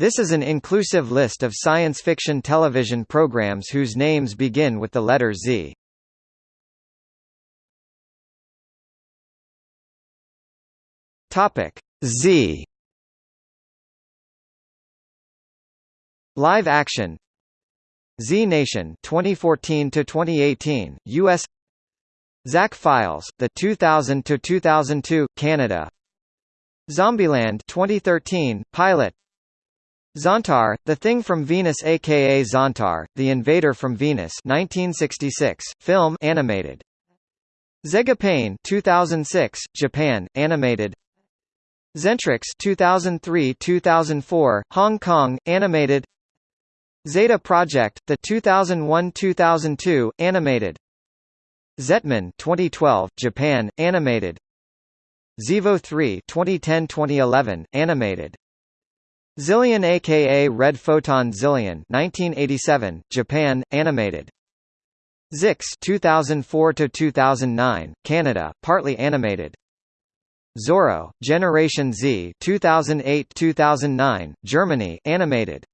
This is an inclusive list of science fiction television programs whose names begin with the letter Z. Topic Z. Live action. Z Nation 2014 to 2018 US Zack Files the 2000 to 2002 Canada. Zombieland 2013 pilot Zontar The Thing from Venus aka Zontar The Invader from Venus 1966 film animated Zegapain 2006 Japan animated Zentrix 2003-2004 Hong Kong animated Zeta Project, the 2001-2002 animated. Zetman 2012 Japan animated. Zevo 3 2010-2011 animated. Zillion aka Red Photon Zillion 1987 Japan animated. Zixx 2004 to 2009 Canada partly animated. Zorro Generation Z 2008-2009 Germany animated.